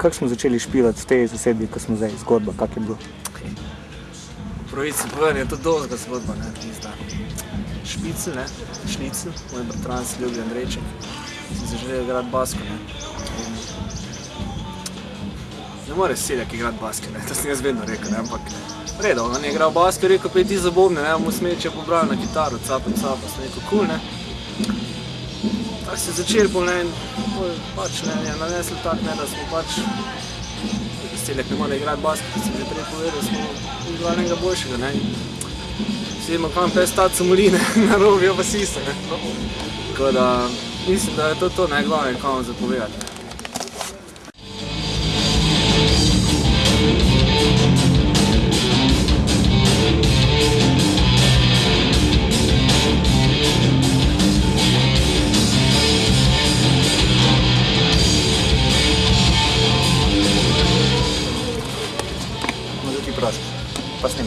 kako smo začeli špilati v tej zasedbi, ko smo zdaj, zgodba, kak je bilo? Pravici povedan je to dolga zgodba, ne, tista. Špicel, ne, šnicel, moj bratranc ljubi Andrejček, sem se želel igrati basko, ne. Ne more seljak igrati baske, ne, to sem jaz vedno rekel, ne, ampak redo, on je igral baske, rekel, pej ti za bobne, ne, mu smeče pobral na kitaro, capem, capem, sem rekel, kul, ne. Tako se je začel ne, in pol pač, ne, je nanesel tak, ne, da smo pač Seljak ne more igrati basket, kot sem že prej povedal, smo izbrali enega boljšega, ne. Vsi imamo kam pes stati somoli, ne, na robijo pa sisa, ne. Tako da, mislim, da je to to, ne, glavno je kam vam zapovedati. ne.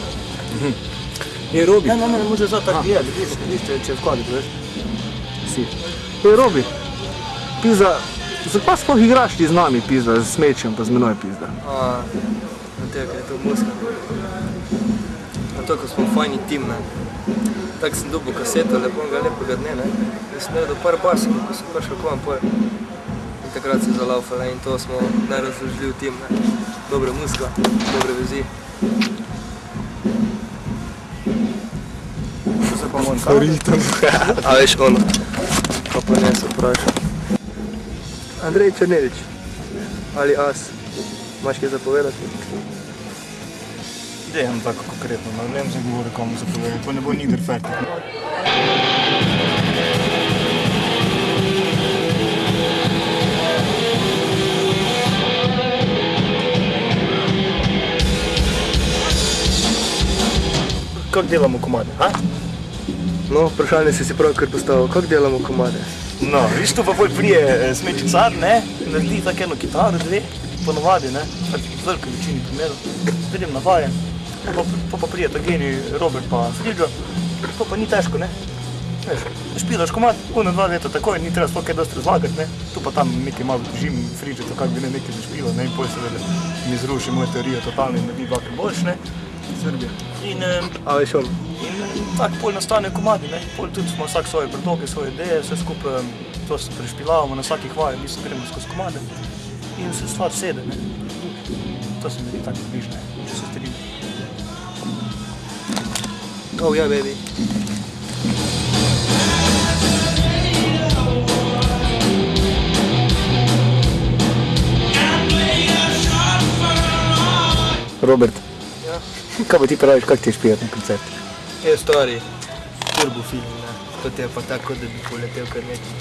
Pa snimaš. Je Robi, Ne, ne, ne, može zato tako gledati, vidiš, vidiš, če vkladiti, veš. Si. Ej, Robi, pizda, zakaj sploh igraš ti z nami, pizda, z smečem pa z menoj, pizda? A, na tega, ker je to muska. Na to, ko smo fajni tim, ne. Tako sem dobil kaseto, lepo ga lepega dne, ne. In sem naredil par baskov, ko sem prišel k vam pol. In takrat se je zalaufala in to smo najrazložljiv tim, ne. Dobra muska, dobre vezi. Što se pa moj Horitem. A veš ono, pa pa ne se vprašal. Andrej Črnelič, ali as, imaš kaj zapovedati? Dejem tako konkretno, no, ne vem zdaj govori komu zapovedati, to ne bo nikdar fertik. Kako delamo komade, a? No, vprašanje si si pravkar postavil, kako delamo komade? No, viš tu pa bolj prije eh, smeči car, ne, naredi tako eno kitaro, dve, ponovadi, ne, pač v veliki večini primerov, vidim navajen, pa, pa, pa prije ta genij Robert pa Friđo, to pa ni težko, ne. Veš, špilaš komad, una dva leta takoj, ni treba sploh kaj dosti razlagati, ne, tu pa tam nekaj malo držim Friđo, to kak bi ne nekaj zašpilo, ne, in pol seveda mi zruši moje teorije totalno in naredi dvakrat boljš, ne. Srbija. In, A veš ono, In tako pol nastane komadi, ne? pol tudi smo vsak svoje predloge, svoje ideje, vse skupaj to se prešpilavamo na vsakih vajah, mi se gremo skozi komade in se stvar sede. Ne? To se mi zdi tako bližne, če se strinjam. oh yeah baby. Robert. Kaj pa ti praviš, kako ti je špijati na koncertu? Je stvari, turbo film, ne. To ti je pa tako, da bi poletel kar nekaj.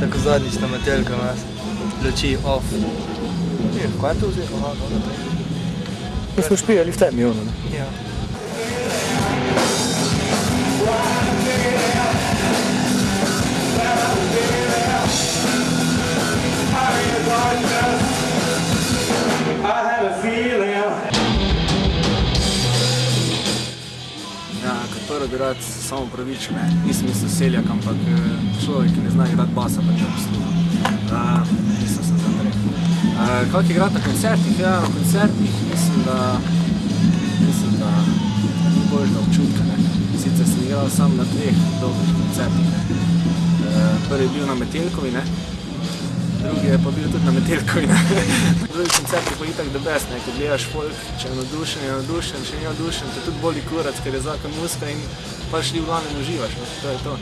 Tako zadnjič na metelka nas, luči off. Je, kaj je to vzel? Aha, no, naprej. Mi smo špijali v temi, ono, ne? Ja. Prvo bi rad samo pravičil, ne, nisem mislil seljak, ampak eh, človek, ki ne zna igrati basa, pač je poslušal. Uh, nisem se zdaj rekel. Uh, kako igrati na koncertih? Ja, na koncertih mislim, da, mislim, da ni boljšega občutka. Ne. Sicer sem igral sam na dveh dolgih koncertih. Ne. Uh, prvi je bil na Metelkovi, ne. Drugi je pa bil tudi na Metelkovi. Ne. Drugi koncert je pa itak the best, ne. ko gledaš folk, če je navdušen, je navdušen, če ni navdušen, te tudi boli kurac, ker je zakon muska in pač ti v glavnem uživaš, no. to je to.